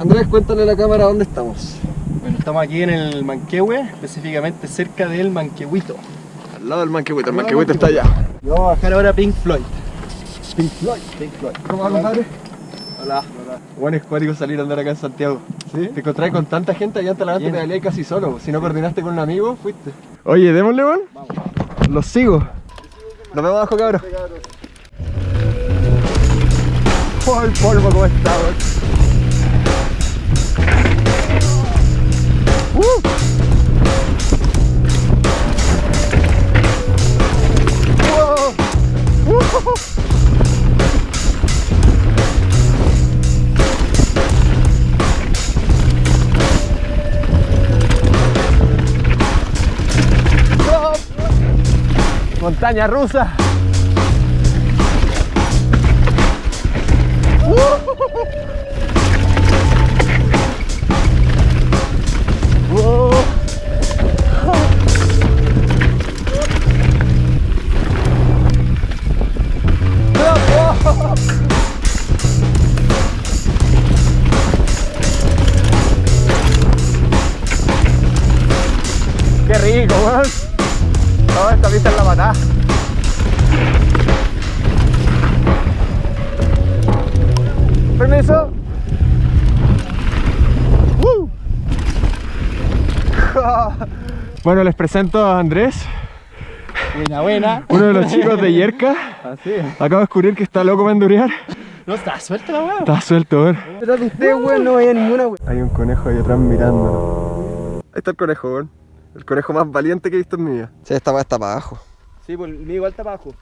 Andrés, cuéntale a la cámara dónde estamos. Bueno, estamos aquí en el Manquehue, específicamente cerca del Manquehuito. Al lado del manquehuito, el manquehuito está allá. Y vamos a bajar ahora a Pink Floyd. Pink Floyd. Pink Floyd. ¿Cómo va, compadre? Hola. Bueno, es cuático salir a andar acá en Santiago. ¿Sí? Te encontrás con tanta gente allá Talagante Bien. pedaleé casi solo. Si no coordinaste con un amigo, fuiste. Oye, démosle, weón. Los sigo. Nos vemos abajo, cabros. Oh, el polvo, ¿cómo está, weón? Montaña rusa. Pista es la patada. Permiso. Bueno, les presento a Andrés, Buena, buena. uno de los chicos de Yerka. Así. Acabo de descubrir que está loco para endurear. No, está suelta la weá. Está suelto, weón. Pero de usted, weón, no vaya ninguna weá. Hay un conejo ahí atrás mirándonos. Ahí está el conejo, weón. El conejo más valiente que he visto en mi vida. Sí, esta va está para abajo. Sí, pues el mío igual está abajo.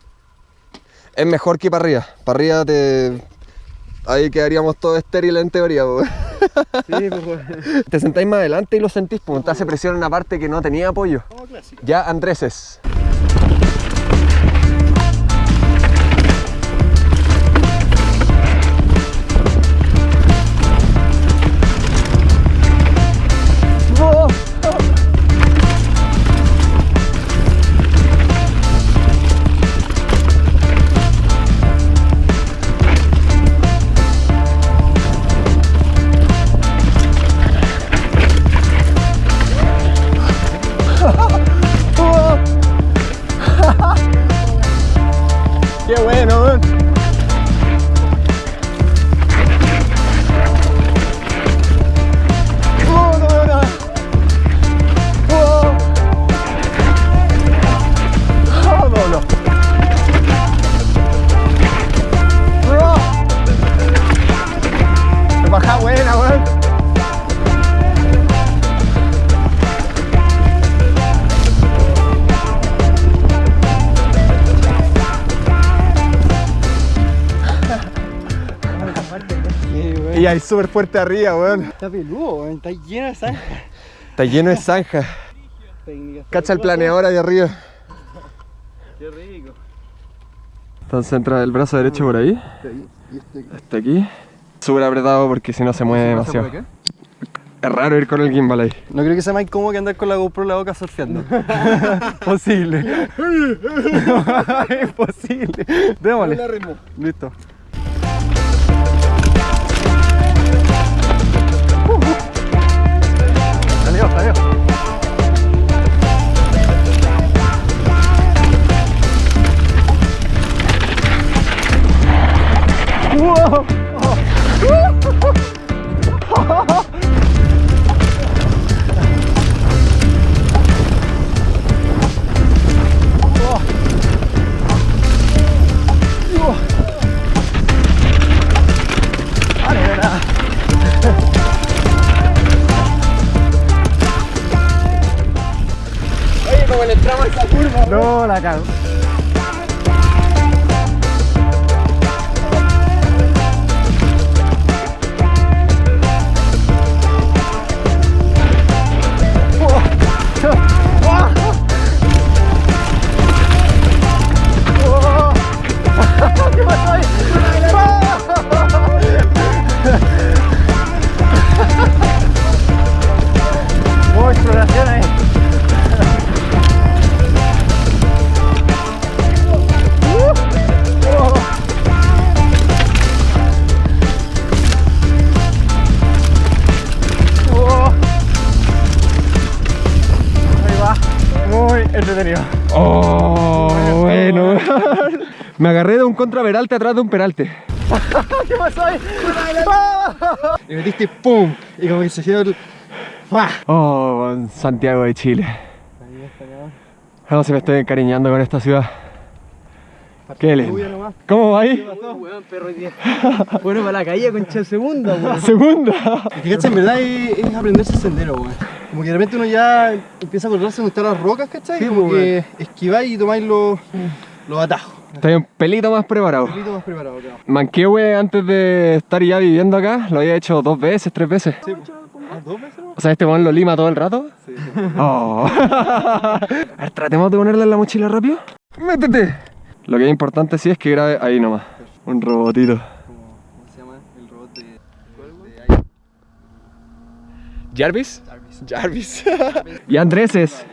Es mejor que para arriba. Para arriba te. Ahí quedaríamos todos estériles en teoría, weón. Sí, pues weón. Te sentáis más adelante y lo sentís, pues te hace presión en una parte que no tenía apoyo. Como clásico. Ya, Andréses. Súper fuerte arriba, weón. Está peludo, weón. Está lleno de sangre. Está lleno de zanja. Cacha el planeador ahí arriba. Qué rico. Entonces entra el brazo derecho por ahí. Y este Hasta aquí. Súper apretado porque si no se mueve demasiado. Es raro ir con el gimbal ahí. No creo que sea más incómodo que andar con la GoPro en la boca surfeando. Posible. Imposible. Démosle. Listo. 가요 가요. 우와. No, la cago. Me agarré de un contraveralte atrás de un peralte. ¿Qué pasó ahí? Y metiste pum. Y como que se quedó el. Oh, Santiago de Chile. No se me estoy encariñando con esta ciudad. Qué lindo. ¿Cómo va ahí? Bueno, para la caída, concha segunda, weón. Segunda. Fíjate, en verdad es, es aprenderse el sendero, weón. Como que de repente uno ya empieza a acordarse dónde están las rocas, ¿cachai? Sí, como pues, que esquiváis y tomáis los, los atajos. Estoy un pelito más preparado. Un más preparado. Manquehue antes de estar ya viviendo acá, lo había hecho dos veces, tres veces. Sí. ¿Ah, ¿Dos veces? no? O sea, este weón lo lima todo el rato. Sí. Oh. A ver, tratemos de ponerle en la mochila rápido. ¡Métete! Lo que es importante sí es que grabe ahí nomás. Un robotito. ¿Cómo, cómo se llama el robot de, de, de ¿Jarvis? Jarvis? Jarvis. y Andreses.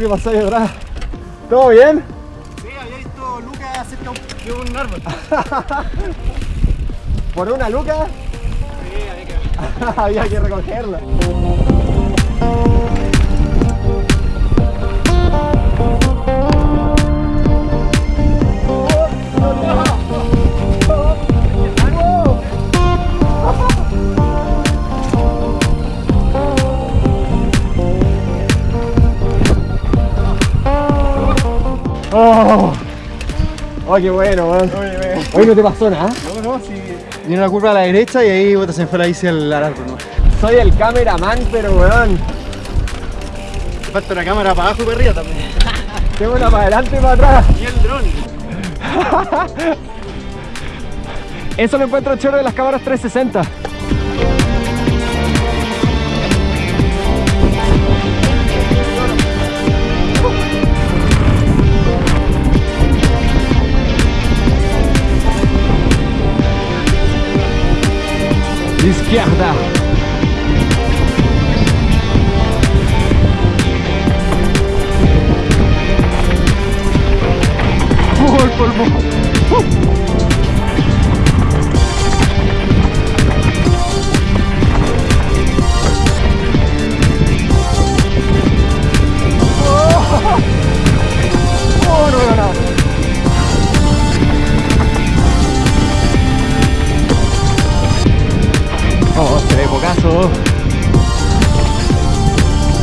¿Qué pasó ahí atrás? ¿Todo bien? Sí, había visto Lucas cerca de un árbol. ¿Por una luca? Sí, había que Había que recogerla. Oh, oh qué bueno, weón. Hoy no te pasó nada. No, no, sí. Viene una curva a la derecha y ahí puta, se me fue la bici al. Soy el cameraman, pero weón. Te falta una cámara para abajo y para arriba también. Tengo una para adelante y para atrás. Y el dron. Eso lo encuentro choro de las cámaras 360. Izquierda.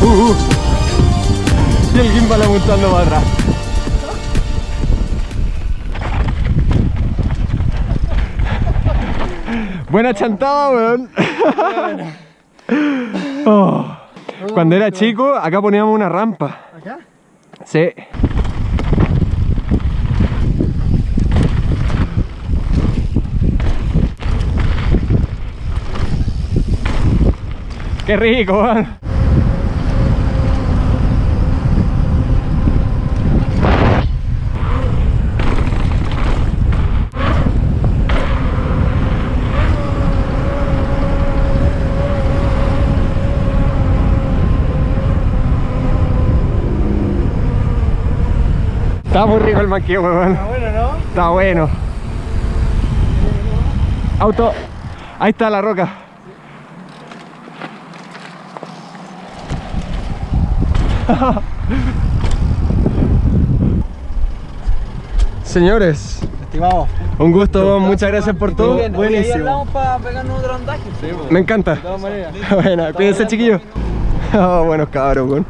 Uh, uh. Y el gimbal apuntando para atrás. Buena chantada, weón. Oh. Cuando era chico, acá poníamos una rampa. ¿Acá? Sí. Qué rico, weón. Está muy rico el manqueo, weón. Está bueno, ¿no? Está bueno. Auto. Ahí está la roca. Señores, Estimado. un gusto, muchas gracias por todo. Buenísimo. hablamos para pegarnos otro andaje. Me encanta. De todas maneras. Bueno, cuídense chiquillos. Oh, buenos cabros, weón.